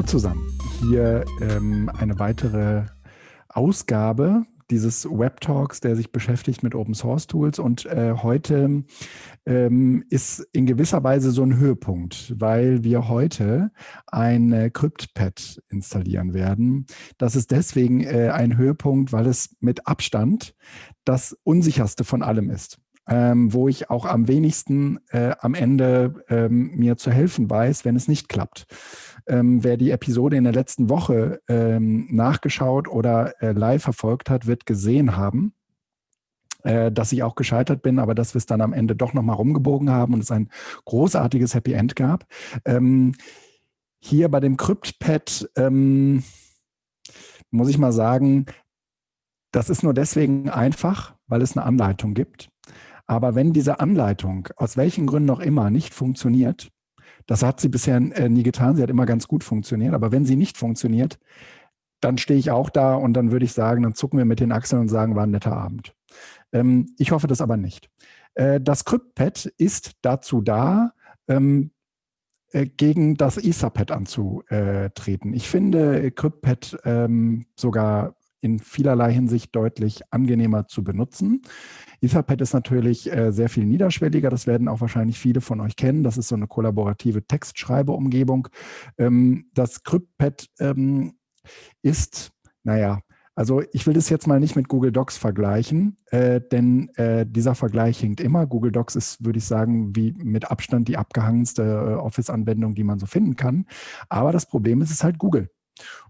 Hallo zusammen. Hier ähm, eine weitere Ausgabe dieses Web Talks, der sich beschäftigt mit Open Source Tools. Und äh, heute ähm, ist in gewisser Weise so ein Höhepunkt, weil wir heute ein CryptPad installieren werden. Das ist deswegen äh, ein Höhepunkt, weil es mit Abstand das unsicherste von allem ist ähm, wo ich auch am wenigsten äh, am Ende ähm, mir zu helfen weiß, wenn es nicht klappt. Ähm, wer die Episode in der letzten Woche ähm, nachgeschaut oder äh, live verfolgt hat, wird gesehen haben, äh, dass ich auch gescheitert bin, aber dass wir es dann am Ende doch nochmal rumgebogen haben und es ein großartiges Happy End gab. Ähm, hier bei dem CryptPad ähm, muss ich mal sagen, das ist nur deswegen einfach, weil es eine Anleitung gibt. Aber wenn diese Anleitung aus welchen Gründen auch immer nicht funktioniert, das hat sie bisher äh, nie getan, sie hat immer ganz gut funktioniert, aber wenn sie nicht funktioniert, dann stehe ich auch da und dann würde ich sagen, dann zucken wir mit den Achseln und sagen, war ein netter Abend. Ähm, ich hoffe das aber nicht. Äh, das CryptPad ist dazu da, ähm, äh, gegen das Etherpad anzutreten. Ich finde CryptPad ähm, sogar in vielerlei Hinsicht deutlich angenehmer zu benutzen. Etherpad ist natürlich äh, sehr viel niederschwelliger. Das werden auch wahrscheinlich viele von euch kennen. Das ist so eine kollaborative Textschreibeumgebung. Ähm, das CryptPad ähm, ist, naja, also ich will das jetzt mal nicht mit Google Docs vergleichen, äh, denn äh, dieser Vergleich hinkt immer. Google Docs ist, würde ich sagen, wie mit Abstand die abgehangenste äh, Office-Anwendung, die man so finden kann. Aber das Problem ist, es ist halt Google.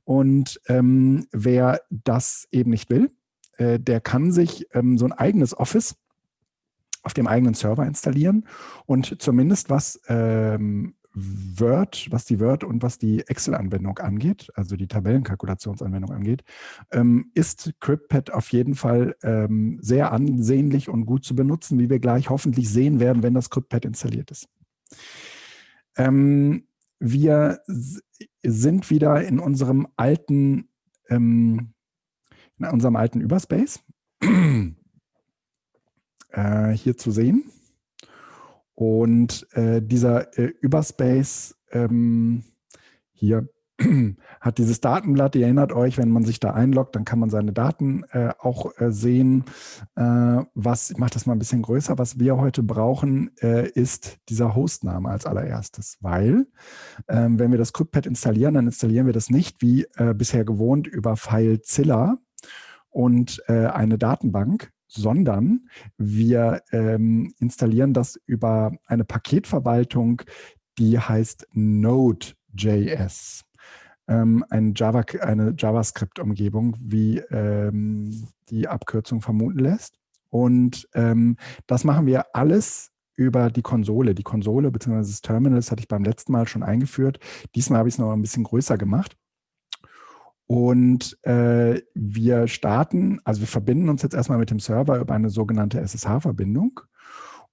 Und ähm, wer das eben nicht will, äh, der kann sich ähm, so ein eigenes Office auf dem eigenen Server installieren und zumindest was ähm, Word, was die Word und was die Excel-Anwendung angeht, also die Tabellenkalkulationsanwendung angeht, ähm, ist CryptPad auf jeden Fall ähm, sehr ansehnlich und gut zu benutzen, wie wir gleich hoffentlich sehen werden, wenn das CryptPad installiert ist. Ähm, wir sind wieder in unserem alten, ähm, in unserem alten Überspace äh, hier zu sehen. Und äh, dieser äh, Überspace ähm, hier hat dieses Datenblatt, ihr erinnert euch, wenn man sich da einloggt, dann kann man seine Daten äh, auch äh, sehen. Äh, was, ich mache das mal ein bisschen größer, was wir heute brauchen, äh, ist dieser Hostname als allererstes, weil ähm, wenn wir das CryptPad installieren, dann installieren wir das nicht wie äh, bisher gewohnt über FileZilla und äh, eine Datenbank, sondern wir ähm, installieren das über eine Paketverwaltung, die heißt Node.js ähm, ein Java, eine JavaScript-Umgebung, wie ähm, die Abkürzung vermuten lässt. Und ähm, das machen wir alles über die Konsole. Die Konsole bzw. das Terminal, das hatte ich beim letzten Mal schon eingeführt. Diesmal habe ich es noch ein bisschen größer gemacht. Und äh, wir starten, also wir verbinden uns jetzt erstmal mit dem Server über eine sogenannte SSH-Verbindung.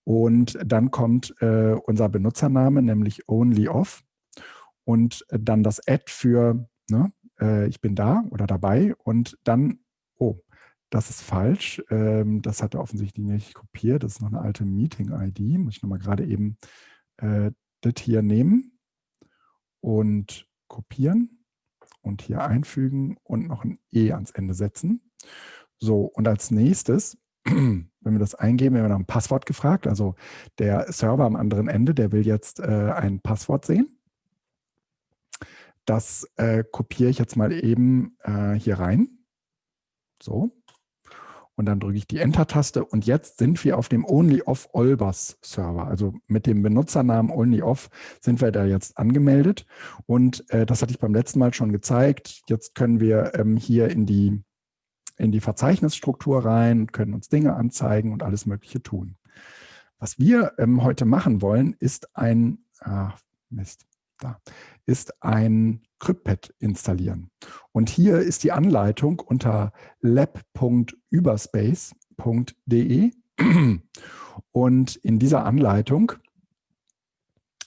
Und dann kommt äh, unser Benutzername, nämlich onlyoff und dann das Add für ne, äh, ich bin da oder dabei und dann, oh, das ist falsch, ähm, das hat er offensichtlich nicht kopiert, das ist noch eine alte Meeting-ID, muss ich nochmal gerade eben äh, das hier nehmen und kopieren und hier einfügen und noch ein E ans Ende setzen. So, und als nächstes, wenn wir das eingeben, werden wir nach einem Passwort gefragt. Also der Server am anderen Ende, der will jetzt äh, ein Passwort sehen. Das äh, kopiere ich jetzt mal eben äh, hier rein. So. Und dann drücke ich die Enter-Taste und jetzt sind wir auf dem OnlyOff Olbers Server. Also mit dem Benutzernamen OnlyOff sind wir da jetzt angemeldet. Und äh, das hatte ich beim letzten Mal schon gezeigt. Jetzt können wir ähm, hier in die, in die Verzeichnisstruktur rein, können uns Dinge anzeigen und alles Mögliche tun. Was wir ähm, heute machen wollen, ist ein, ah, Mist, da, ist ein CryptPad installieren. Und hier ist die Anleitung unter lab.überspace.de. Und in dieser Anleitung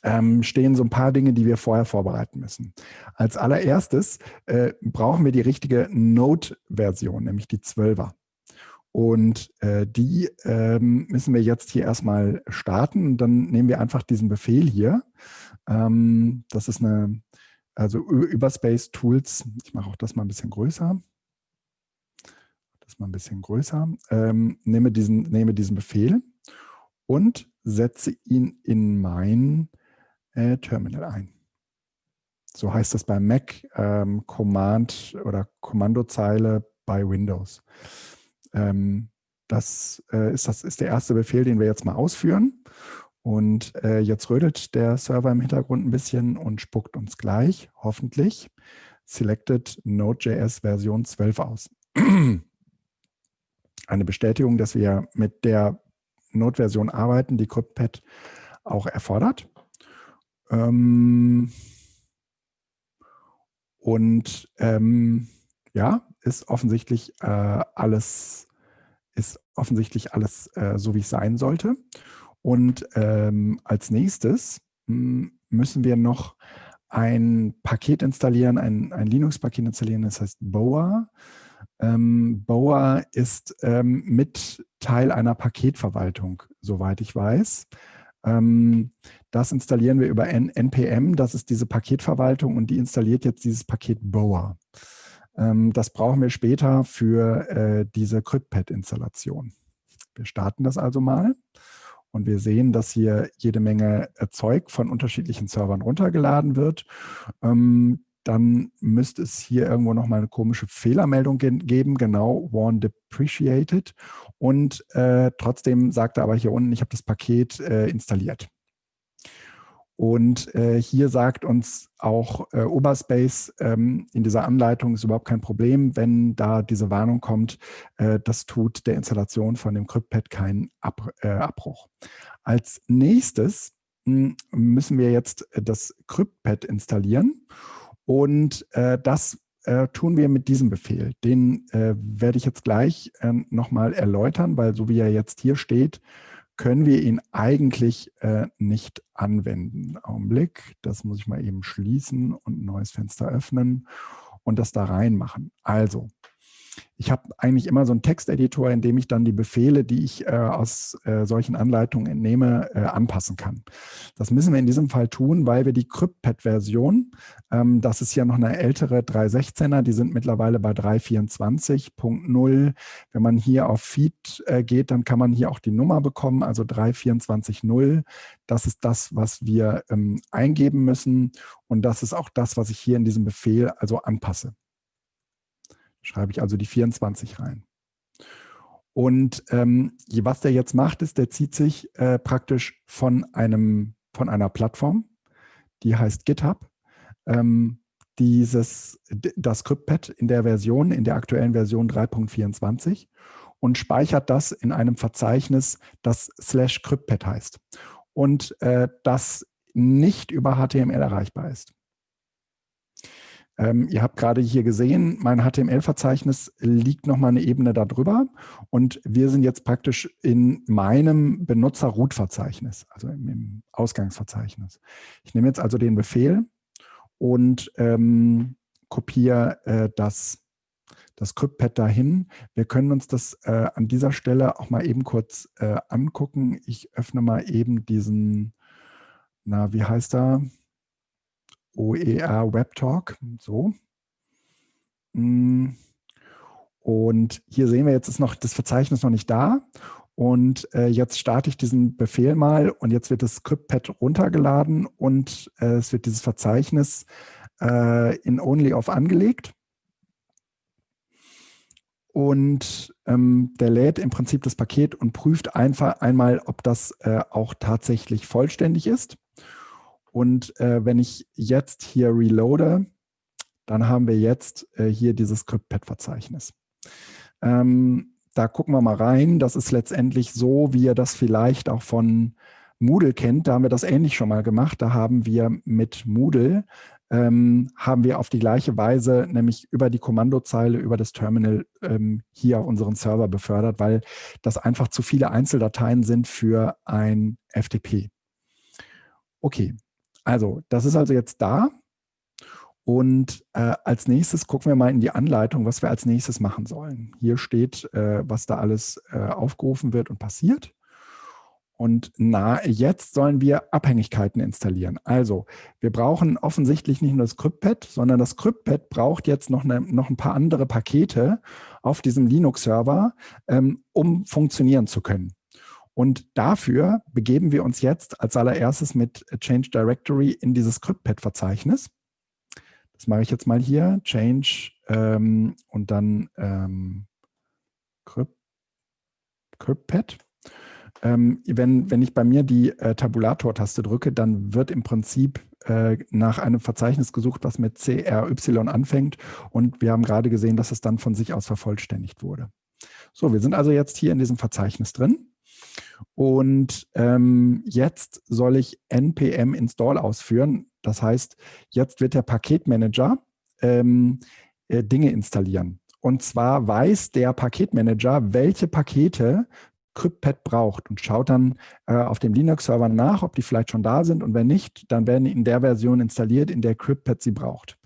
ähm, stehen so ein paar Dinge, die wir vorher vorbereiten müssen. Als allererstes äh, brauchen wir die richtige Node-Version, nämlich die 12er. Und äh, die ähm, müssen wir jetzt hier erstmal starten. Und dann nehmen wir einfach diesen Befehl hier. Ähm, das ist eine also über Space Tools, ich mache auch das mal ein bisschen größer, das mal ein bisschen größer, ähm, nehme, diesen, nehme diesen Befehl und setze ihn in mein äh, Terminal ein. So heißt das bei Mac ähm, Command oder Kommandozeile bei Windows. Ähm, das, äh, ist, das ist der erste Befehl, den wir jetzt mal ausführen. Und äh, jetzt rödelt der Server im Hintergrund ein bisschen und spuckt uns gleich, hoffentlich, Selected Node.js Version 12 aus. Eine Bestätigung, dass wir mit der Node-Version arbeiten, die CryptPad auch erfordert. Ähm und ähm, ja, ist offensichtlich äh, alles, ist offensichtlich alles äh, so, wie es sein sollte. Und ähm, als nächstes hm, müssen wir noch ein Paket installieren, ein, ein Linux-Paket installieren, das heißt Boa. Ähm, Boa ist ähm, mit Teil einer Paketverwaltung, soweit ich weiß. Ähm, das installieren wir über N NPM, das ist diese Paketverwaltung und die installiert jetzt dieses Paket Boa. Ähm, das brauchen wir später für äh, diese CryptPad-Installation. Wir starten das also mal. Und wir sehen, dass hier jede Menge Zeug von unterschiedlichen Servern runtergeladen wird. Ähm, dann müsste es hier irgendwo nochmal eine komische Fehlermeldung ge geben, genau, Warn Depreciated. Und äh, trotzdem sagt er aber hier unten, ich habe das Paket äh, installiert. Und äh, hier sagt uns auch äh, Oberspace ähm, in dieser Anleitung ist überhaupt kein Problem, wenn da diese Warnung kommt, äh, das tut der Installation von dem CryptPad keinen Ab äh, Abbruch. Als nächstes hm, müssen wir jetzt äh, das CryptPad installieren und äh, das tun wir mit diesem Befehl. Den werde ich jetzt gleich äh, nochmal erläutern, weil so wie er jetzt hier steht, können wir ihn eigentlich äh, nicht anwenden. Augenblick, das muss ich mal eben schließen und ein neues Fenster öffnen und das da reinmachen. Also, ich habe eigentlich immer so einen Texteditor, in dem ich dann die Befehle, die ich äh, aus äh, solchen Anleitungen entnehme, äh, anpassen kann. Das müssen wir in diesem Fall tun, weil wir die CryptPad-Version, ähm, das ist ja noch eine ältere 3.16er, die sind mittlerweile bei 3.24.0. Wenn man hier auf Feed äh, geht, dann kann man hier auch die Nummer bekommen, also 3.24.0. Das ist das, was wir ähm, eingeben müssen und das ist auch das, was ich hier in diesem Befehl also anpasse. Schreibe ich also die 24 rein. Und ähm, was der jetzt macht, ist, der zieht sich äh, praktisch von, einem, von einer Plattform, die heißt GitHub, ähm, dieses, das CryptPad in der Version, in der aktuellen Version 3.24 und speichert das in einem Verzeichnis, das slash CryptPad heißt und äh, das nicht über HTML erreichbar ist. Ähm, ihr habt gerade hier gesehen, mein HTML-Verzeichnis liegt nochmal eine Ebene darüber und wir sind jetzt praktisch in meinem Benutzer-Root-Verzeichnis, also im, Ausgangsverzeichnis. Ich nehme jetzt also den Befehl und ähm, kopiere äh, das, das CryptPad dahin. Wir können uns das äh, an dieser Stelle auch mal eben kurz äh, angucken. Ich öffne mal eben diesen, na, wie heißt er? OER Web Talk. So. Mm. Und hier sehen wir, jetzt ist noch das Verzeichnis noch nicht da. Und äh, jetzt starte ich diesen Befehl mal und jetzt wird das Script-Pad runtergeladen und äh, es wird dieses Verzeichnis äh, in OnlyOff angelegt. Und ähm, der lädt im Prinzip das Paket und prüft einfach einmal, ob das äh, auch tatsächlich vollständig ist. Und äh, wenn ich jetzt hier reloade, dann haben wir jetzt äh, hier dieses CryptPad-Verzeichnis. Ähm, da gucken wir mal rein. Das ist letztendlich so, wie ihr das vielleicht auch von Moodle kennt. Da haben wir das ähnlich schon mal gemacht. Da haben wir mit Moodle ähm, haben wir auf die gleiche Weise, nämlich über die Kommandozeile, über das Terminal ähm, hier auf unseren Server befördert, weil das einfach zu viele Einzeldateien sind für ein FTP. Okay, also, das ist also jetzt da. Und äh, als nächstes gucken wir mal in die Anleitung, was wir als nächstes machen sollen. Hier steht, äh, was da alles äh, aufgerufen wird und passiert. Und na, jetzt sollen wir Abhängigkeiten installieren. Also wir brauchen offensichtlich nicht nur das CryptPad, sondern das CryptPad braucht jetzt noch, eine, noch ein paar andere Pakete auf diesem Linux-Server, ähm, um funktionieren zu können. Und dafür begeben wir uns jetzt als allererstes mit Change Directory in dieses CryptPad-Verzeichnis. Das mache ich jetzt mal hier, Change ähm, und dann ähm, CryptPad. Ähm, wenn, wenn ich bei mir die äh, Tabulator-Taste drücke, dann wird im Prinzip äh, nach einem Verzeichnis gesucht, was mit CRY anfängt. Und wir haben gerade gesehen, dass es dann von sich aus vervollständigt wurde. So, wir sind also jetzt hier in diesem Verzeichnis drin. Und ähm, jetzt soll ich npm install ausführen. Das heißt, jetzt wird der Paketmanager ähm, äh, Dinge installieren. Und zwar weiß der Paketmanager, welche Pakete CryptPad braucht und schaut dann äh, auf dem Linux-Server nach, ob die vielleicht schon da sind und wenn nicht, dann werden die in der Version installiert, in der CryptPad sie braucht.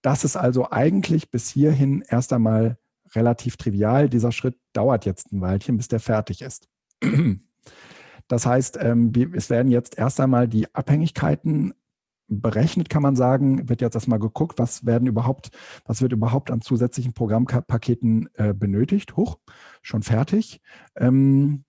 Das ist also eigentlich bis hierhin erst einmal relativ trivial. Dieser Schritt dauert jetzt ein Weilchen, bis der fertig ist. Das heißt, ähm, es werden jetzt erst einmal die Abhängigkeiten berechnet, kann man sagen, wird jetzt erstmal geguckt, was werden überhaupt, was wird überhaupt an zusätzlichen Programmpaketen äh, benötigt. Hoch, schon fertig. Ähm,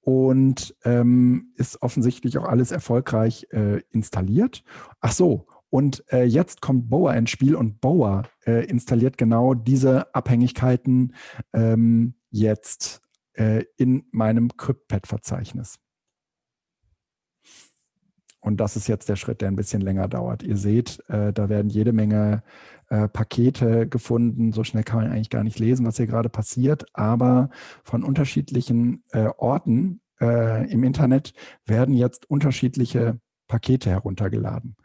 und ähm, ist offensichtlich auch alles erfolgreich äh, installiert. Ach so, und äh, jetzt kommt Boa ins Spiel und Boa äh, installiert genau diese Abhängigkeiten ähm, jetzt äh, in meinem CryptPad-Verzeichnis. Und das ist jetzt der Schritt, der ein bisschen länger dauert. Ihr seht, äh, da werden jede Menge äh, Pakete gefunden. So schnell kann man eigentlich gar nicht lesen, was hier gerade passiert. Aber von unterschiedlichen äh, Orten äh, im Internet werden jetzt unterschiedliche Pakete heruntergeladen.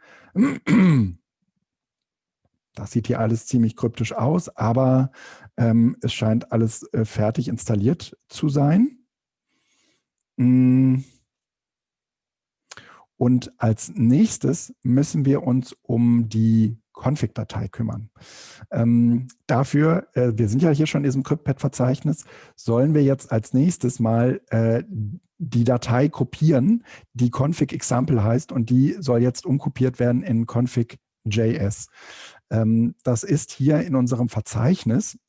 Das sieht hier alles ziemlich kryptisch aus, aber ähm, es scheint alles äh, fertig installiert zu sein. Mm. Und als nächstes müssen wir uns um die Config-Datei kümmern. Ähm, dafür, äh, wir sind ja hier schon in diesem CryptPad-Verzeichnis, sollen wir jetzt als nächstes mal äh, die Datei kopieren, die config-example heißt und die soll jetzt umkopiert werden in config.js. Ähm, das ist hier in unserem Verzeichnis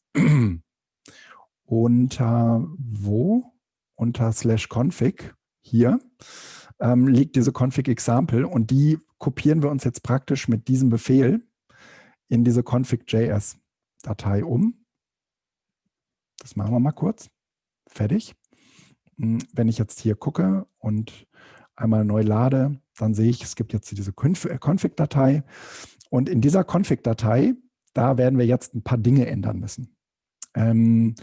unter wo? Unter slash config hier ähm, liegt diese config-example und die kopieren wir uns jetzt praktisch mit diesem Befehl in diese config.js-Datei um. Das machen wir mal kurz. Fertig. Hm, wenn ich jetzt hier gucke und einmal neu lade, dann sehe ich, es gibt jetzt diese äh, Config-Datei. Und in dieser Config-Datei, da werden wir jetzt ein paar Dinge ändern müssen. Ähm,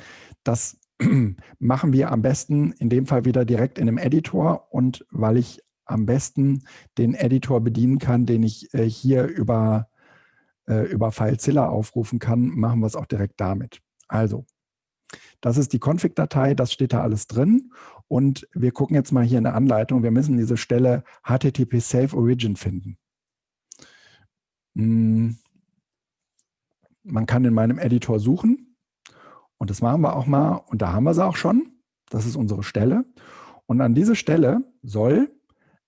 das machen wir am besten in dem Fall wieder direkt in einem Editor und weil ich am besten den Editor bedienen kann, den ich äh, hier über, äh, über FileZilla aufrufen kann, machen wir es auch direkt damit. Also, das ist die Config-Datei, das steht da alles drin und wir gucken jetzt mal hier in der Anleitung, wir müssen diese Stelle HTTP Safe Origin finden. Hm. Man kann in meinem Editor suchen und das machen wir auch mal und da haben wir sie auch schon. Das ist unsere Stelle. Und an diese Stelle soll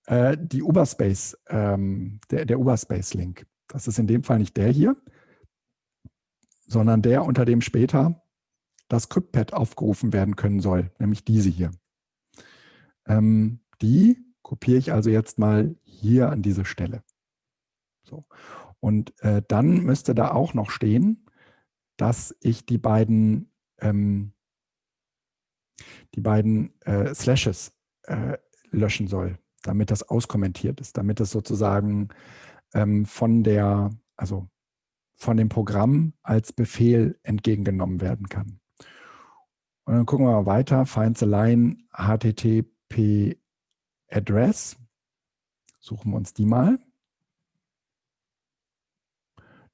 äh, die Uberspace, ähm, der, der Uberspace-Link, das ist in dem Fall nicht der hier, sondern der, unter dem später das CryptPad aufgerufen werden können soll, nämlich diese hier. Ähm, die kopiere ich also jetzt mal hier an diese Stelle. So. Und äh, dann müsste da auch noch stehen, dass ich die beiden ähm, die beiden äh, Slashes äh, löschen soll, damit das auskommentiert ist, damit das sozusagen ähm, von der, also von dem Programm als Befehl entgegengenommen werden kann. Und dann gucken wir mal weiter, find the line http address, suchen wir uns die mal.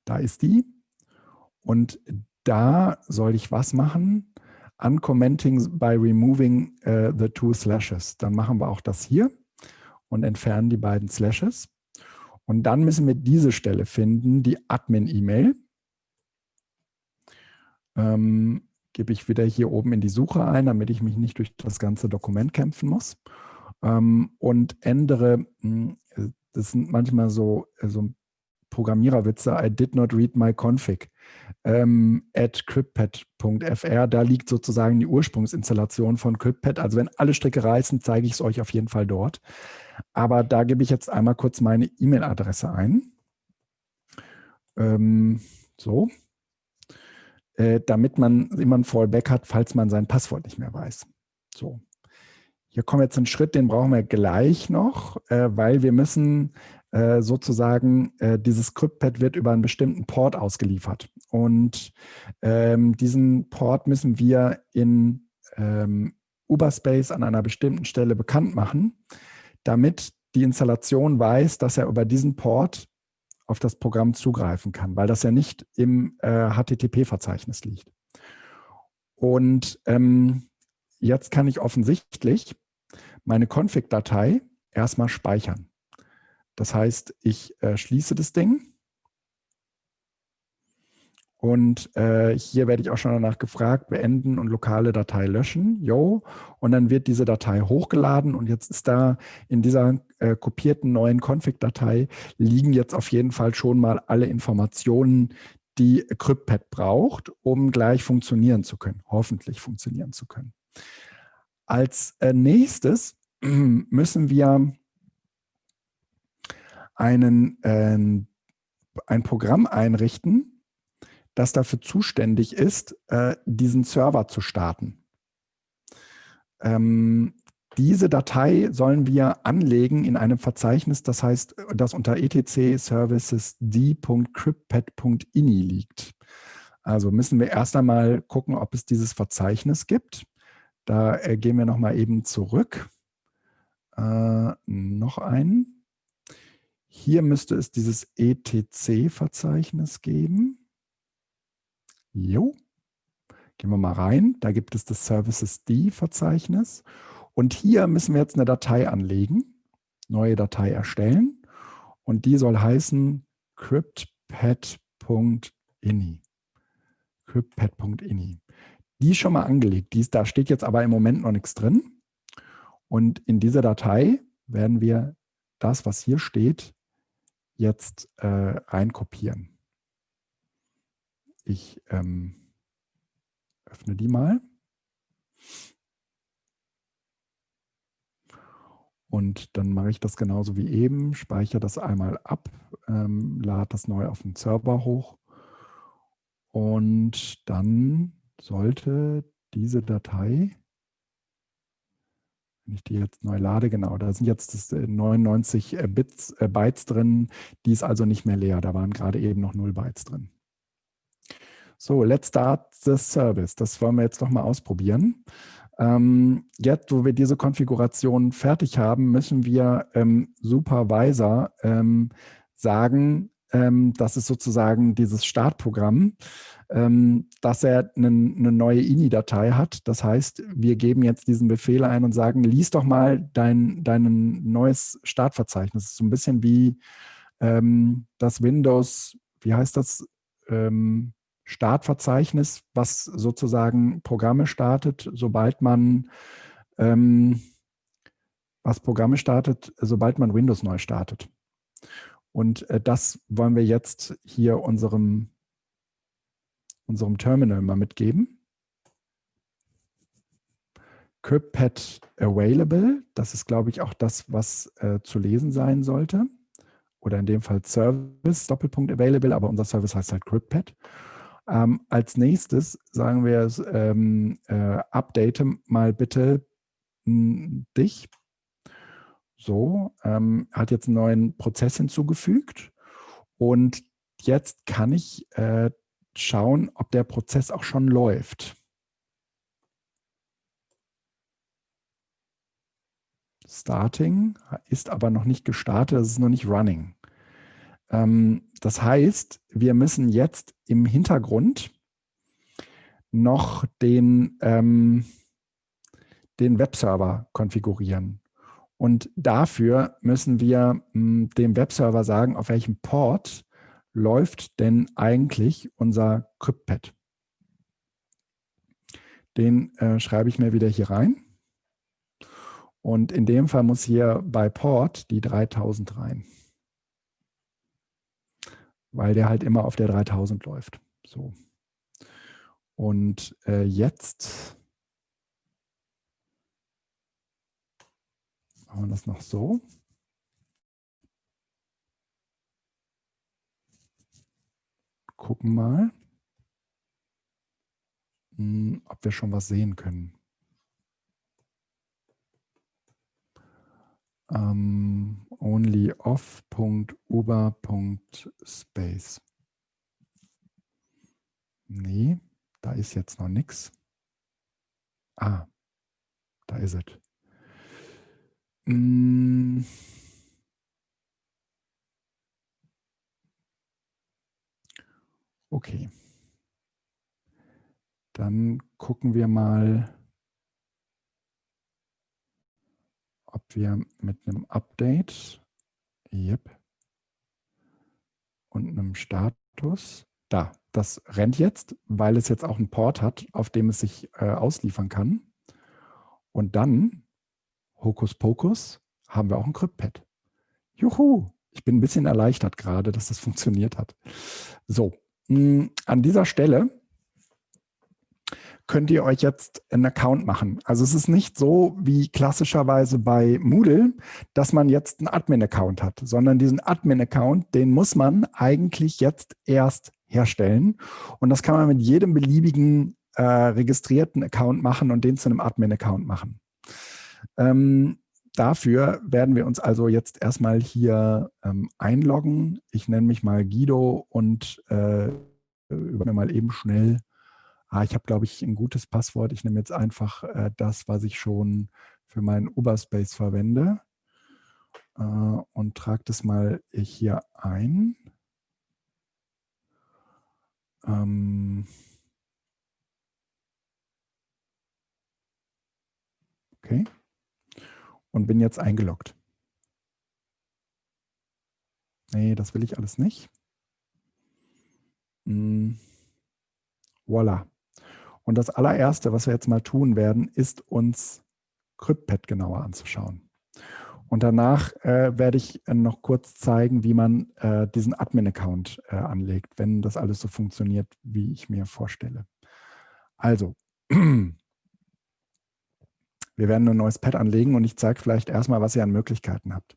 Da ist die. Und da soll ich was machen? Uncommenting by removing uh, the two slashes. Dann machen wir auch das hier und entfernen die beiden Slashes. Und dann müssen wir diese Stelle finden, die Admin-E-Mail. Ähm, gebe ich wieder hier oben in die Suche ein, damit ich mich nicht durch das ganze Dokument kämpfen muss. Ähm, und ändere, hm, das sind manchmal so, äh, so Programmiererwitze, I did not read my config ähm, at cryptpad.fr. Da liegt sozusagen die Ursprungsinstallation von CryptPad. Also wenn alle Stricke reißen, zeige ich es euch auf jeden Fall dort. Aber da gebe ich jetzt einmal kurz meine E-Mail-Adresse ein. Ähm, so. Äh, damit man immer ein Fallback hat, falls man sein Passwort nicht mehr weiß. So. Hier kommen wir jetzt einen Schritt, den brauchen wir gleich noch, äh, weil wir müssen äh, sozusagen, äh, dieses CryptPad wird über einen bestimmten Port ausgeliefert. Und ähm, diesen Port müssen wir in ähm, Uberspace an einer bestimmten Stelle bekannt machen, damit die Installation weiß, dass er über diesen Port auf das Programm zugreifen kann, weil das ja nicht im äh, HTTP-Verzeichnis liegt. Und ähm, jetzt kann ich offensichtlich meine Config-Datei erstmal speichern. Das heißt, ich äh, schließe das Ding und äh, hier werde ich auch schon danach gefragt, beenden und lokale Datei löschen. Jo. Und dann wird diese Datei hochgeladen und jetzt ist da in dieser äh, kopierten neuen Config-Datei liegen jetzt auf jeden Fall schon mal alle Informationen, die CryptPad braucht, um gleich funktionieren zu können, hoffentlich funktionieren zu können. Als äh, nächstes müssen wir einen, äh, ein Programm einrichten, das dafür zuständig ist, äh, diesen Server zu starten. Ähm, diese Datei sollen wir anlegen in einem Verzeichnis, das heißt, das unter etc services d.cryptpad.ini liegt. Also müssen wir erst einmal gucken, ob es dieses Verzeichnis gibt. Da äh, gehen wir nochmal eben zurück. Äh, noch einen. Hier müsste es dieses etc-Verzeichnis geben. Jo. Gehen wir mal rein. Da gibt es das Services D-Verzeichnis. Und hier müssen wir jetzt eine Datei anlegen, neue Datei erstellen. Und die soll heißen cryptpad.ini. cryptpad.ini. Die ist schon mal angelegt. Die ist, da steht jetzt aber im Moment noch nichts drin. Und in dieser Datei werden wir das, was hier steht, jetzt äh, reinkopieren. Ich ähm, öffne die mal. Und dann mache ich das genauso wie eben, speichere das einmal ab, ähm, lade das neu auf den Server hoch und dann sollte diese Datei, wenn ich die jetzt neu lade, genau, da sind jetzt 99 äh, äh, Bits, äh, Bytes drin, die ist also nicht mehr leer, da waren gerade eben noch 0 Bytes drin. So, let's start the service. Das wollen wir jetzt noch mal ausprobieren. Ähm, jetzt, wo wir diese Konfiguration fertig haben, müssen wir ähm, Supervisor ähm, sagen, ähm, das ist sozusagen dieses Startprogramm, ähm, dass er eine, eine neue INI-Datei hat. Das heißt, wir geben jetzt diesen Befehl ein und sagen, lies doch mal dein, dein neues Startverzeichnis. Das ist so ein bisschen wie ähm, das Windows, wie heißt das? Ähm, Startverzeichnis, was sozusagen Programme startet, sobald man ähm, was Programme startet, sobald man Windows neu startet. Und äh, das wollen wir jetzt hier unserem, unserem Terminal mal mitgeben. CryptPad Available, das ist, glaube ich, auch das, was äh, zu lesen sein sollte. Oder in dem Fall Service, Doppelpunkt Available, aber unser Service heißt halt CryptPad. Ähm, als nächstes sagen wir, ähm, äh, update mal bitte hm, dich. So, ähm, hat jetzt einen neuen Prozess hinzugefügt und jetzt kann ich äh, schauen, ob der Prozess auch schon läuft. Starting ist aber noch nicht gestartet, es ist noch nicht running. Ähm, das heißt, wir müssen jetzt im Hintergrund noch den, ähm, den Webserver konfigurieren. Und dafür müssen wir mh, hm, dem Webserver sagen, auf welchem Port läuft denn eigentlich unser CryptPad. den äh, schreibe ich mir wieder hier rein. Und in dem Fall muss hier bei Port die 3000 rein. Weil der halt immer auf der 3000 läuft. So. Und äh, jetzt machen wir das noch so. Gucken mal, hm, ob wir schon was sehen können. ähm, onlyoff.uber.space. Nee, da ist jetzt noch nichts. Ah, da ist es. Mm. Okay. Dann gucken wir mal, ob wir mit einem Update yep, und einem Status, da, das rennt jetzt, weil es jetzt auch einen Port hat, auf dem es sich äh, ausliefern kann. Und dann, Hokus Pokus, haben wir auch ein CryptPad. Juhu, ich bin ein bisschen erleichtert gerade, dass das funktioniert hat. So, mh, hm, an dieser Stelle könnt ihr euch jetzt einen Account machen. Also es ist nicht so wie klassischerweise bei Moodle, dass man jetzt einen Admin-Account hat, sondern diesen Admin-Account, den muss man eigentlich jetzt erst herstellen. Und das kann man mit jedem beliebigen äh, registrierten Account machen und den zu einem Admin-Account machen. Ähm, dafür werden wir uns also jetzt erstmal hier ähm, einloggen. Ich nenne mich mal Guido und äh, über mir mal eben schnell ah, ich habe, glaube ich, ein gutes Passwort. Ich nehme jetzt einfach äh, das, was ich schon für meinen Uberspace verwende äh, und trage das mal hier ein. Ähm okay. Und bin jetzt eingeloggt. Nee, das will ich alles nicht. Hm. Voila. Und das allererste, was wir jetzt mal tun werden, ist uns CryptPad genauer anzuschauen. Und danach äh, werde ich äh, noch kurz zeigen, wie man äh, diesen Admin-Account äh, anlegt, wenn das alles so funktioniert, wie ich mir vorstelle. Also, wir werden ein neues Pad anlegen und ich zeige vielleicht erstmal, was ihr an Möglichkeiten habt.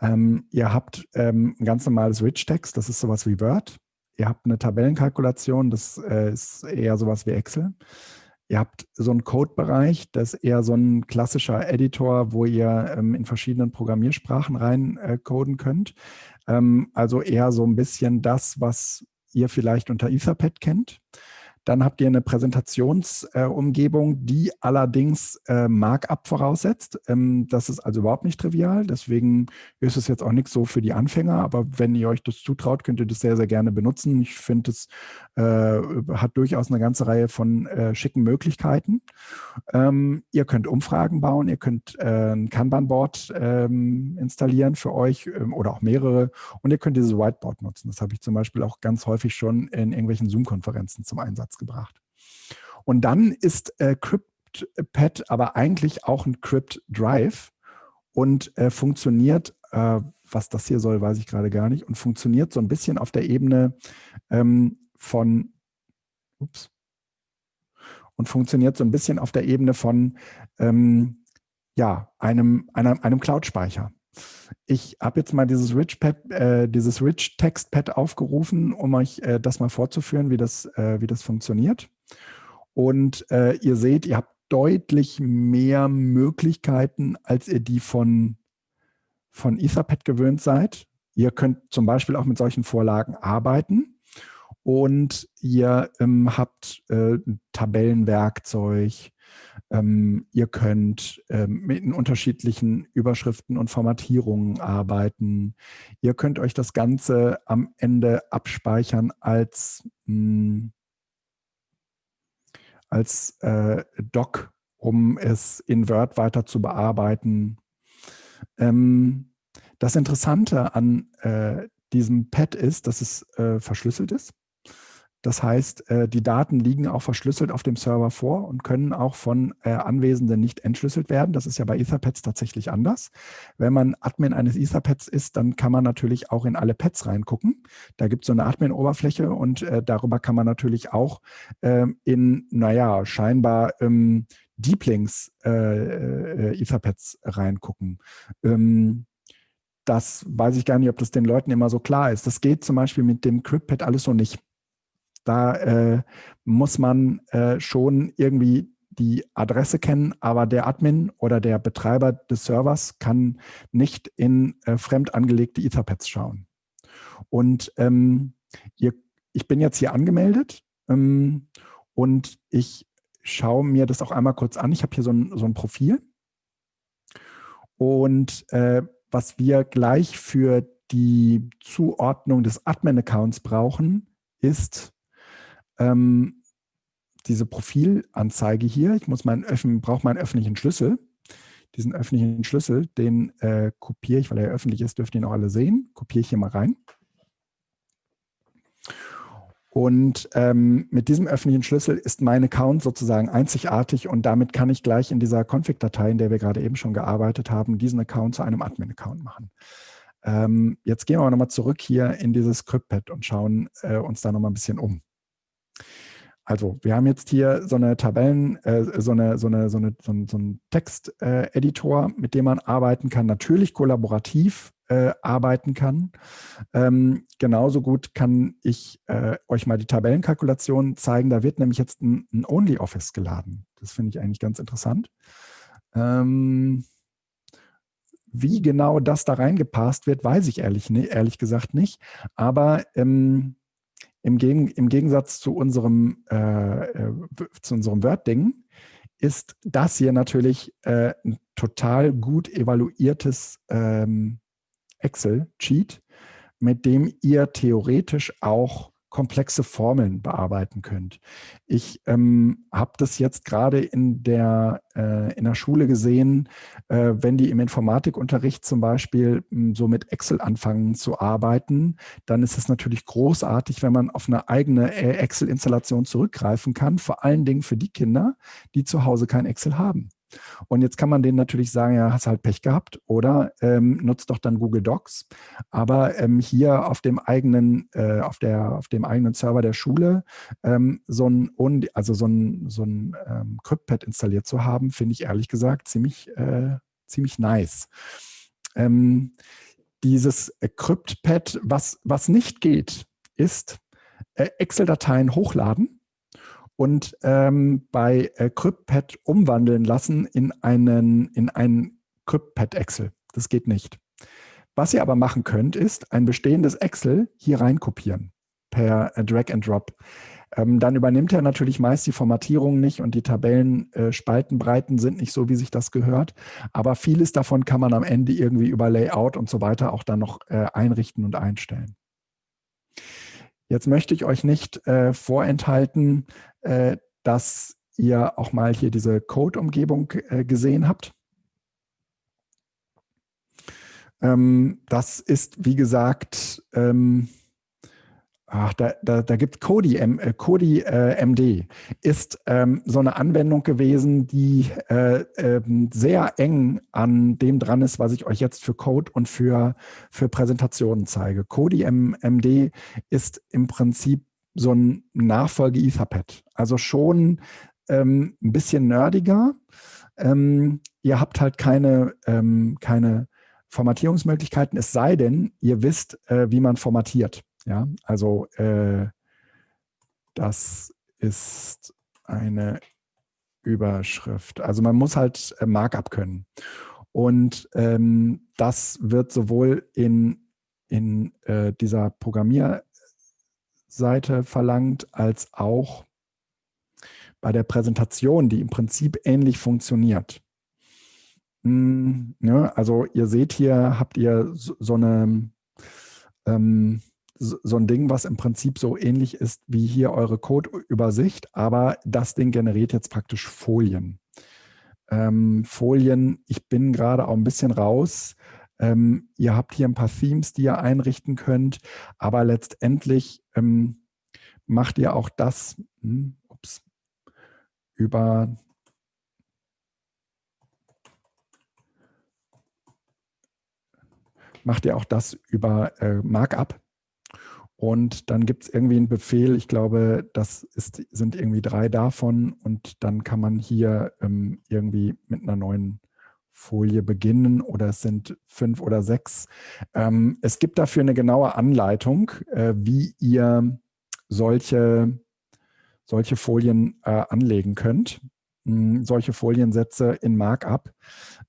Ähm, ihr habt ähm, ein ganz normales Rich-Text, das ist sowas wie Word. Ihr habt eine Tabellenkalkulation, das äh, ist eher sowas wie Excel. Ihr habt so einen Code-Bereich, das ist eher so ein klassischer Editor, wo ihr ähm, in verschiedenen Programmiersprachen rein äh, coden könnt. Ähm, also eher so ein bisschen das, was ihr vielleicht unter Etherpad kennt. Dann habt ihr eine Präsentationsumgebung, äh, die allerdings äh, Markup voraussetzt. Ähm, das ist also überhaupt nicht trivial. Deswegen ist es jetzt auch nichts so für die Anfänger. Aber wenn ihr euch das zutraut, könnt ihr das sehr, sehr gerne benutzen. Ich finde, es äh, hat durchaus eine ganze Reihe von äh, schicken Möglichkeiten. Ähm, ihr könnt Umfragen bauen. Ihr könnt äh, ein Kanban-Board ähm, installieren für euch ähm, oder auch mehrere. Und ihr könnt dieses Whiteboard nutzen. Das habe ich zum Beispiel auch ganz häufig schon in irgendwelchen Zoom-Konferenzen zum Einsatz gebracht. Und dann ist äh, CryptPad aber eigentlich auch ein Crypt Drive und äh, funktioniert, äh, was das hier soll, weiß ich gerade gar nicht, und funktioniert so ein bisschen auf der Ebene ähm, von, ups, und funktioniert so ein bisschen auf der Ebene von ähm, ja, einem, einem, einem Cloud-Speicher. Ich habe jetzt mal dieses Rich, Pad, äh, dieses Rich Text Pad aufgerufen, um euch äh, das mal vorzuführen, wie das, äh, wie das funktioniert. Und äh, ihr seht, ihr habt deutlich mehr Möglichkeiten, als ihr die von, von Etherpad gewöhnt seid. Ihr könnt zum Beispiel auch mit solchen Vorlagen arbeiten. Und ihr ähm, habt äh, Tabellenwerkzeug, ähm, ihr könnt ähm, mit unterschiedlichen Überschriften und Formatierungen arbeiten. Ihr könnt euch das Ganze am Ende abspeichern als, mh, hm, als äh, Doc, um es in Word weiter zu bearbeiten. Ähm, das Interessante an äh, diesem Pad ist, dass es äh, verschlüsselt ist. Das heißt, äh, die Daten liegen auch verschlüsselt auf dem Server vor und können auch von äh, Anwesenden nicht entschlüsselt werden. Das ist ja bei Etherpads tatsächlich anders. Wenn man Admin eines Etherpads ist, dann kann man natürlich auch in alle Pads reingucken. Da gibt es so eine Admin-Oberfläche und äh, darüber kann man natürlich auch ähm, in, naja, scheinbar ähm, Deep Links Etherpads reingucken. Ähm, das weiß ich gar nicht, ob das den Leuten immer so klar ist. Das geht zum Beispiel mit dem CryptPad alles so nicht. Da äh, muss man äh, schon irgendwie die Adresse kennen, aber der Admin oder der Betreiber des Servers kann nicht in äh, fremd angelegte Etherpads schauen. Und ähm, ihr, ich bin jetzt hier angemeldet ähm, und ich schaue mir das auch einmal kurz an. Ich habe hier so ein, so ein Profil. Und äh, was wir gleich für die Zuordnung des Admin-Accounts brauchen, ist ähm, diese Profilanzeige hier. Ich muss meinen brauche meinen öffentlichen Schlüssel. Diesen öffentlichen Schlüssel, den äh, kopiere ich, weil er öffentlich ist, dürft ihr ihn auch alle sehen. Kopiere ich hier mal rein. Und ähm, mit diesem öffentlichen Schlüssel ist mein Account sozusagen einzigartig und damit kann ich gleich in dieser Config-Datei, in der wir gerade eben schon gearbeitet haben, diesen Account zu einem Admin-Account machen. Ähm, jetzt gehen wir aber nochmal zurück hier in dieses CryptPad und schauen äh, uns da nochmal ein bisschen um. Also wir haben jetzt hier so eine Tabellen, äh, so, eine, so, eine, so, eine, so, ein, so einen Texteditor, äh, mit dem man arbeiten kann, natürlich kollaborativ äh, arbeiten kann. Ähm, genauso gut kann ich äh, euch mal die Tabellenkalkulation zeigen. Da wird nämlich jetzt ein, ein OnlyOffice geladen. Das finde ich eigentlich ganz interessant. Ähm, wie genau das da reingepasst wird, weiß ich ehrlich, ehrlich gesagt nicht. Aber ähm, im, Gegen, im, Gegensatz zu unserem, äh, äh zu unserem Word-Ding ist das hier natürlich äh, ein total gut evaluiertes ähm, Excel-Cheat, mit dem ihr theoretisch auch komplexe Formeln bearbeiten könnt. Ich ähm, habe das jetzt gerade in der, äh, in der Schule gesehen, äh, wenn die im Informatikunterricht zum Beispiel m, hm, so mit Excel anfangen zu arbeiten, dann ist es natürlich großartig, wenn man auf eine eigene äh, Excel-Installation zurückgreifen kann, vor allen Dingen für die Kinder, die zu Hause kein Excel haben. Und jetzt kann man denen natürlich sagen, ja, hast halt Pech gehabt oder ähm, nutzt doch dann Google Docs. Aber ähm, hier auf dem eigenen, äh, auf der, auf dem eigenen Server der Schule ähm, so ein, also so ein, so ein ähm, CryptPad installiert zu haben, finde ich ehrlich gesagt ziemlich, äh, ziemlich nice. Ähm, dieses äh, CryptPad, was, was nicht geht, ist äh, Excel-Dateien hochladen und ähm, bei äh, CryptPad umwandeln lassen in einen, in einen CryptPad Excel. Das geht nicht. Was ihr aber machen könnt, ist ein bestehendes Excel hier rein kopieren per äh, Drag and Drop. Ähm, dann übernimmt er natürlich meist die Formatierung nicht und die Tabellenspaltenbreiten äh, sind nicht so, wie sich das gehört. Aber vieles davon kann man am Ende irgendwie über Layout und so weiter auch dann noch äh, einrichten und einstellen. Jetzt möchte ich euch nicht äh, vorenthalten, äh, dass ihr auch mal hier diese Code-Umgebung äh, gesehen habt. Ähm, das ist, wie gesagt, ähm, ach, da, da, da gibt Kodi, äh, Kodi äh, MD, ist ähm, so eine Anwendung gewesen, die äh, äh, sehr eng an dem dran ist, was ich euch jetzt für Code und für, für Präsentationen zeige. Kodi MD ist im Prinzip so ein Nachfolge Etherpad. Also schon ähm, ein bisschen nerdiger. Ähm, ihr habt halt keine, ähm, keine Formatierungsmöglichkeiten, es sei denn, ihr wisst, äh, wie man formatiert. Ja, also äh, das ist eine Überschrift. Also man muss halt äh, Markup können. Und ähm, das wird sowohl in, in äh, dieser Programmierseite verlangt, als auch bei der Präsentation, die im Prinzip ähnlich funktioniert. Hm, ja, also ihr seht hier, habt ihr so, so eine ähm, so ein Ding, was im Prinzip so ähnlich ist wie hier eure Codeübersicht, aber das Ding generiert jetzt praktisch Folien. Ähm, Folien, ich bin gerade auch ein bisschen raus. Ähm, ihr habt hier ein paar Themes, die ihr einrichten könnt, aber letztendlich ähm, macht ihr auch das hm, ups, über macht ihr auch das über äh, Markup. Und dann gibt es irgendwie einen Befehl, ich glaube, das ist, sind irgendwie drei davon. Und dann kann man hier ähm, irgendwie mit einer neuen Folie beginnen. Oder es sind fünf oder sechs. Ähm, es gibt dafür eine genaue Anleitung, äh, wie ihr solche, solche Folien äh, anlegen könnt, solche Foliensätze in Markup.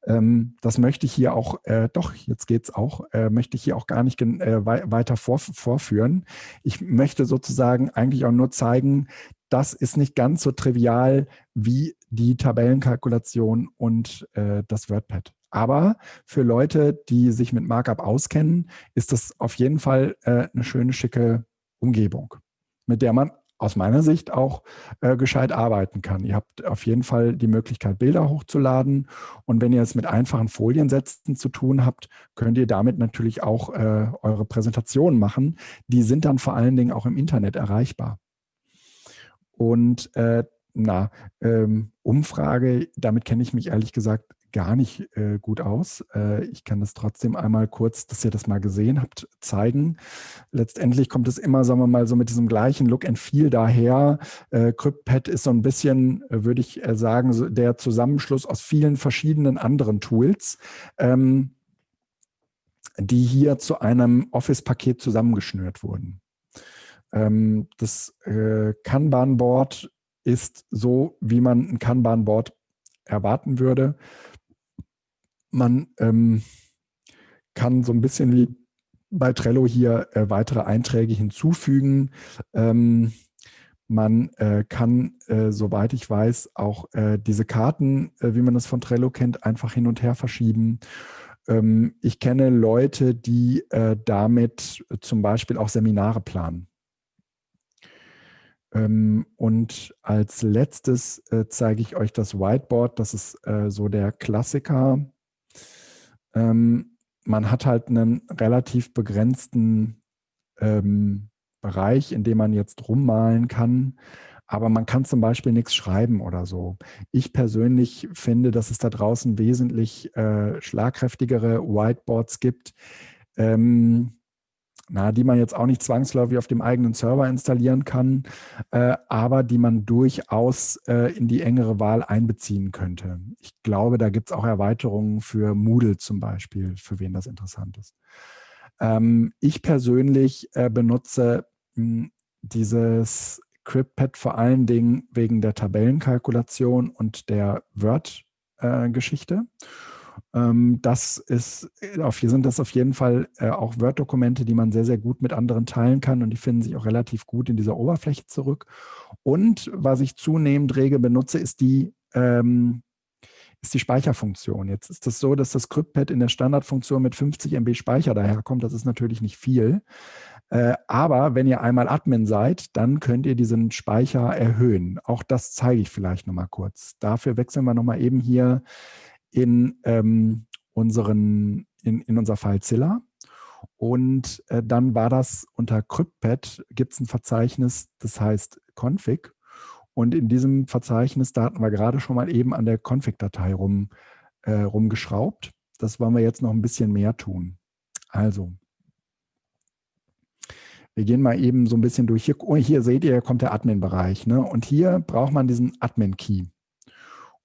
Ähm, das möchte ich hier auch, äh, doch, jetzt geht es auch, äh, möchte ich hier auch gar nicht äh, weiter vor, vorführen. Ich möchte sozusagen eigentlich auch nur zeigen, das ist nicht ganz so trivial wie die Tabellenkalkulation und äh, das WordPad. Aber für Leute, die sich mit Markup auskennen, ist das auf jeden Fall äh, eine schöne, schicke Umgebung, mit der man aus meiner Sicht auch äh, gescheit arbeiten kann. Ihr habt auf jeden Fall die Möglichkeit, Bilder hochzuladen. Und wenn ihr es mit einfachen Foliensätzen zu tun habt, könnt ihr damit natürlich auch äh, eure Präsentationen machen. Die sind dann vor allen Dingen auch im Internet erreichbar. Und äh, na, ähm, Umfrage, damit kenne ich mich ehrlich gesagt gar nicht äh, gut aus. Äh, ich kann das trotzdem einmal kurz, dass ihr das mal gesehen habt, zeigen. Letztendlich kommt es immer, sagen wir mal, so mit diesem gleichen Look and Feel daher. Äh, CryptPad ist so ein bisschen, äh, würde ich äh, sagen, so der Zusammenschluss aus vielen verschiedenen anderen Tools, ähm, die hier zu einem Office-Paket zusammengeschnürt wurden. Ähm, das äh, Kanban-Board ist so, wie man ein Kanban-Board erwarten würde. Man ähm, kann so ein bisschen wie bei Trello hier äh, weitere Einträge hinzufügen. Ähm, man äh, kann, äh, soweit ich weiß, auch äh, diese Karten, äh, wie man das von Trello kennt, einfach hin und her verschieben. Ähm, ich kenne Leute, die äh, damit zum Beispiel auch Seminare planen. Ähm, und als letztes zeige ich euch das Whiteboard. Das ist so der Klassiker ähm, man hat halt einen relativ begrenzten ähm, Bereich, in dem man jetzt rummalen kann. Aber man kann zum Beispiel nichts schreiben oder so. Ich persönlich finde, dass es da draußen wesentlich äh, schlagkräftigere Whiteboards gibt, ähm, na, die man jetzt auch nicht zwangsläufig auf dem eigenen Server installieren kann, äh, aber die man durchaus äh, in die engere Wahl einbeziehen könnte. Ich glaube, da gibt es auch Erweiterungen für Moodle zum Beispiel, für wen das interessant ist. Ähm, ich persönlich äh, benutze mh, hm, dieses CryptPad vor allen Dingen wegen der Tabellenkalkulation und der Word-Geschichte. Äh, das ist, äh, auf, hier sind das auf jeden Fall äh, auch Word-Dokumente, die man sehr, sehr gut mit anderen teilen kann und die finden sich auch relativ gut in dieser Oberfläche zurück. Und was ich zunehmend rege benutze, ist die, ähm, ist die Speicherfunktion. Jetzt ist es das so, dass das CryptPad in der Standardfunktion mit 50 MB Speicher daherkommt. Das ist natürlich nicht viel. Äh, aber wenn ihr einmal Admin seid, dann könnt ihr diesen Speicher erhöhen. Auch das zeige ich vielleicht nochmal kurz. Dafür wechseln wir nochmal eben hier in, ähm, unseren, in, in unser FileZilla. Und äh, dann war das unter CryptPad, gibt es ein Verzeichnis, das heißt config. Und in diesem Verzeichnis, da hatten wir gerade schon mal eben an der Config-Datei rum, äh, rumgeschraubt. Das wollen wir jetzt noch ein bisschen mehr tun. Also, wir gehen mal eben so ein bisschen durch. Hier, oh, hier seht ihr, kommt der Admin-Bereich. Ne? Und hier braucht man diesen Admin-Key.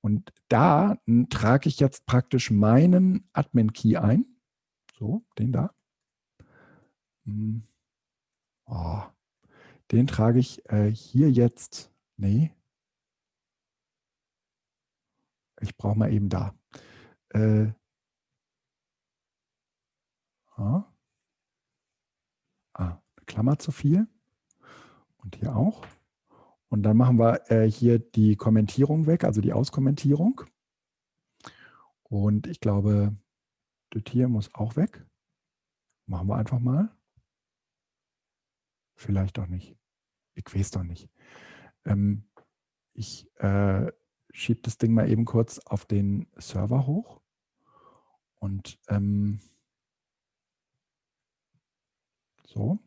Und da trage ich jetzt praktisch meinen Admin-Key ein. So, den da. Hm. Oh, den trage ich äh, hier jetzt. Nee. Ich brauche mal eben da. Äh, ah, eine Klammer zu viel. Und hier auch. Und dann machen wir äh, hier die Kommentierung weg, also die Auskommentierung. Und ich glaube, das hier muss auch weg. Machen wir einfach mal. Vielleicht doch nicht. Ich weiß doch nicht. Ähm, ich äh, schiebe das Ding mal eben kurz auf den Server hoch. Und ähm, so.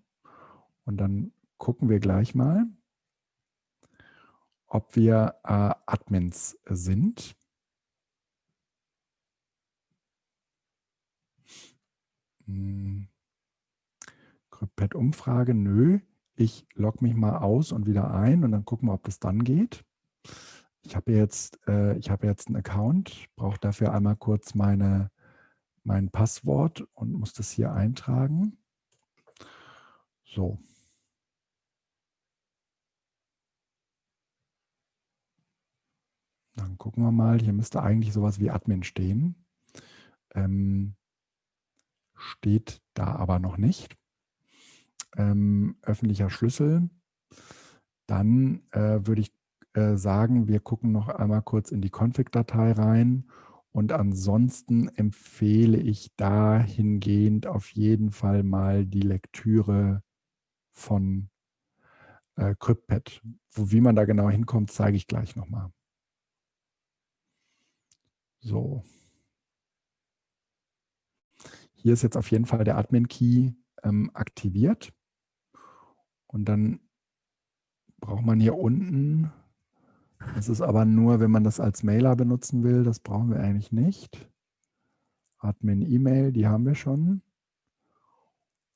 Und dann gucken wir gleich mal, ob wir äh, Admins sind. Hm. CryptPad-Umfrage, nö. Ich logge mich mal aus und wieder ein und dann gucken wir, ob das dann geht. Ich habe jetzt, äh, ich jetzt einen Account, brauche dafür einmal kurz meine, mein Passwort und muss das hier eintragen. So. Dann gucken wir mal, hier müsste eigentlich sowas wie Admin stehen. Ähm, steht da aber noch nicht. Ähm, öffentlicher Schlüssel. Dann äh, würde ich äh, sagen, wir gucken noch einmal kurz in die Config-Datei rein und ansonsten empfehle ich dahingehend auf jeden Fall mal die Lektüre von äh, CryptPad. Wo, wie man da genau hinkommt, zeige ich gleich nochmal. So. Hier ist jetzt auf jeden Fall der Admin-Key ähm, aktiviert. Und dann braucht man hier unten, das ist aber nur, wenn man das als Mailer benutzen will, das brauchen wir eigentlich nicht. Admin-E-Mail, die haben wir schon.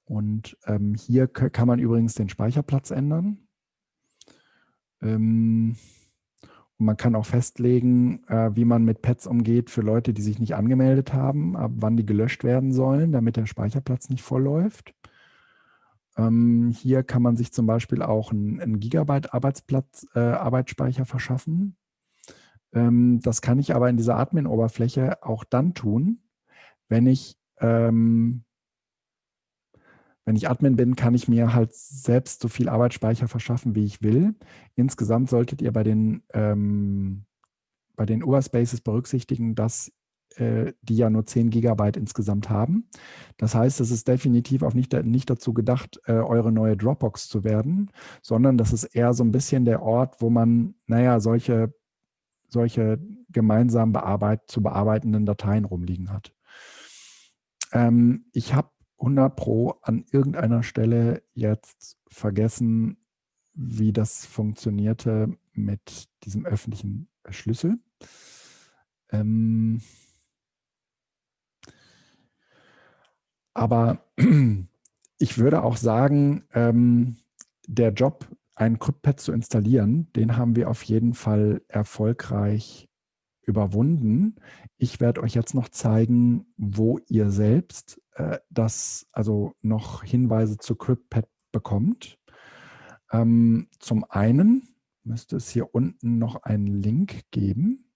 Und ähm, hier kann man übrigens den Speicherplatz ändern. Ähm, man kann auch festlegen, äh, wie man mit Pads umgeht für Leute, die sich nicht angemeldet haben, ab wann die gelöscht werden sollen, damit der Speicherplatz nicht vollläuft. Ähm, hier kann man sich zum Beispiel auch einen, Gigabyte Arbeitsplatz, äh, Arbeitsspeicher verschaffen. Ähm, das kann ich aber in dieser Admin-Oberfläche auch dann tun, wenn ich ähm, wenn ich Admin bin, kann ich mir halt selbst so viel Arbeitsspeicher verschaffen, wie ich will. Insgesamt solltet ihr bei den, ähm, bei den Overspaces berücksichtigen, dass äh, die ja nur 10 Gigabyte insgesamt haben. Das heißt, es ist definitiv auch nicht, nicht dazu gedacht, äh, eure neue Dropbox zu werden, sondern das ist eher so ein bisschen der Ort, wo man, naja, solche, solche gemeinsam bearbeit zu bearbeitenden Dateien rumliegen hat. Ähm, ich habe 100 Pro an irgendeiner Stelle jetzt vergessen, wie das funktionierte mit diesem öffentlichen Schlüssel. Ähm aber ich würde auch sagen, ähm, der Job, ein CryptPad zu installieren, den haben wir auf jeden Fall erfolgreich überwunden. Ich werde euch jetzt noch zeigen, wo ihr selbst äh, das, also noch Hinweise zu CryptPad bekommt. Ähm, zum einen müsste es hier unten noch einen Link geben.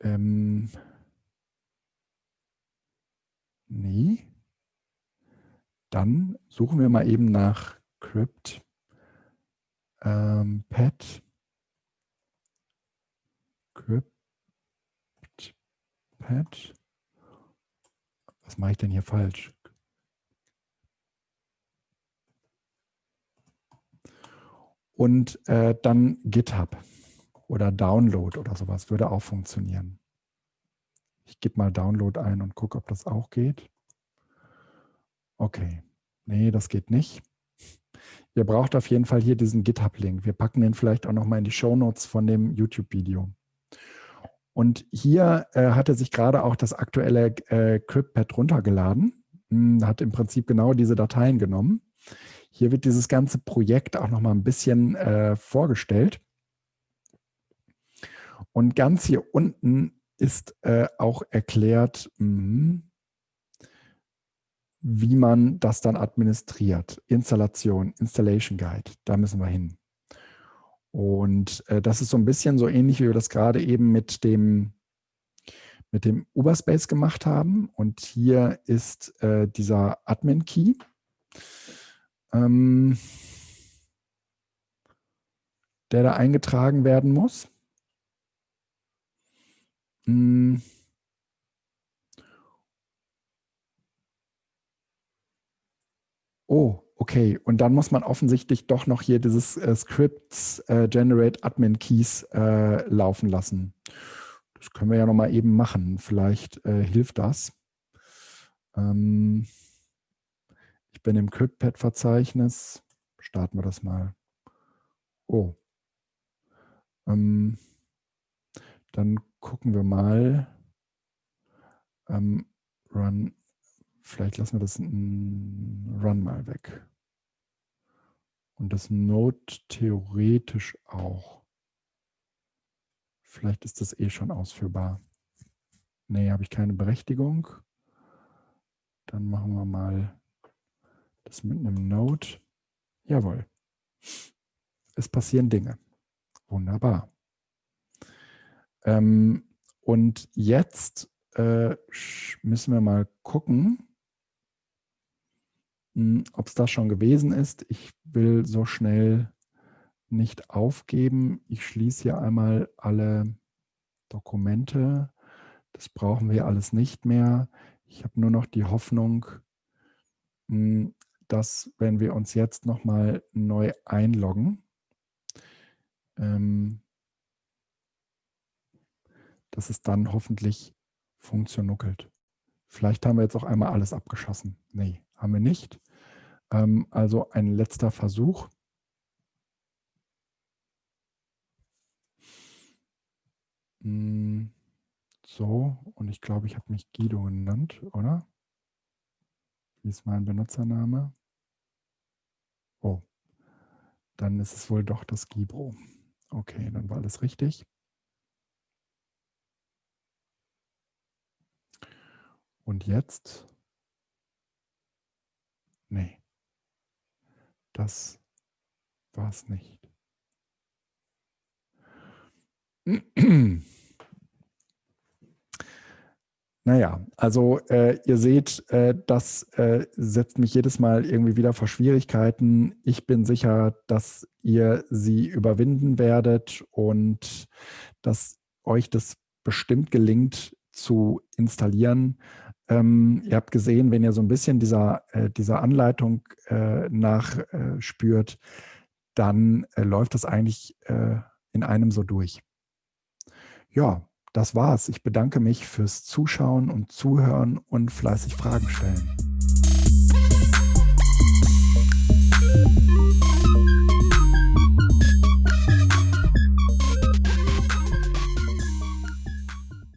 Ähm, nee. Dann suchen wir mal eben nach CryptPad. Ähm, CryptPad. Was mache ich denn hier falsch? Und äh, dann GitHub oder Download oder sowas würde auch funktionieren. Ich gebe mal Download ein und gucke, ob das auch geht. Okay, nee, das geht nicht. Ihr braucht auf jeden Fall hier diesen GitHub-Link. Wir packen den vielleicht auch nochmal in die Show Notes von dem YouTube-Video. Und hier äh, hat er sich gerade auch das aktuelle äh, CryptPad runtergeladen, hm, hat im Prinzip genau diese Dateien genommen. Hier wird dieses ganze Projekt auch noch mal ein bisschen äh, vorgestellt. Und ganz hier unten ist äh, auch erklärt, mh, wie man das dann administriert. Installation, Installation Guide, da müssen wir hin. Und äh, das ist so ein bisschen so ähnlich, wie wir das gerade eben mit dem, mit dem Uberspace gemacht haben. Und hier ist äh, dieser Admin-Key. Ähm, der da eingetragen werden muss. Hm. Oh, Okay, und dann muss man offensichtlich doch noch hier dieses äh, Scripts äh, Generate Admin Keys äh, laufen lassen. Das können wir ja noch mal eben machen. Vielleicht äh, hilft das. Ähm, Ich bin im CryptPad-Verzeichnis. Starten wir das mal. Oh. Ähm, dann gucken wir mal. Ähm, run. Vielleicht lassen wir das Run mal weg. Und das Node theoretisch auch. Vielleicht ist das eh schon ausführbar. Nee, habe ich keine Berechtigung. Dann machen wir mal das mit einem Node. Jawohl. Es passieren Dinge. Wunderbar. Ähm, und jetzt äh, müssen wir mal gucken, ob es das schon gewesen ist. Ich will so schnell nicht aufgeben. Ich schließe hier einmal alle Dokumente. Das brauchen wir alles nicht mehr. Ich habe nur noch die Hoffnung, hm, dass wenn wir uns jetzt nochmal neu einloggen, ähm, dass es dann hoffentlich funktioniert. Vielleicht haben wir jetzt auch einmal alles abgeschossen. Nee, haben wir nicht. Ähm, also ein letzter Versuch. Hm, so, und ich glaube, ich habe mich Guido genannt, oder? Wie ist mein Benutzername? Oh, dann ist es wohl doch das Gibro. Okay, dann war alles richtig. Und jetzt? Nee, das war es nicht. Naja, also äh, ihr seht, äh, das äh, setzt mich jedes Mal irgendwie wieder vor Schwierigkeiten. Ich bin sicher, dass ihr sie überwinden werdet und dass euch das bestimmt gelingt zu installieren. Ähm, ihr habt gesehen, wenn ihr so ein bisschen dieser, äh, dieser Anleitung äh, nachspürt, dann äh, läuft das eigentlich äh, in einem so durch. Ja, das war's. Ich bedanke mich fürs Zuschauen und Zuhören und fleißig Fragen stellen.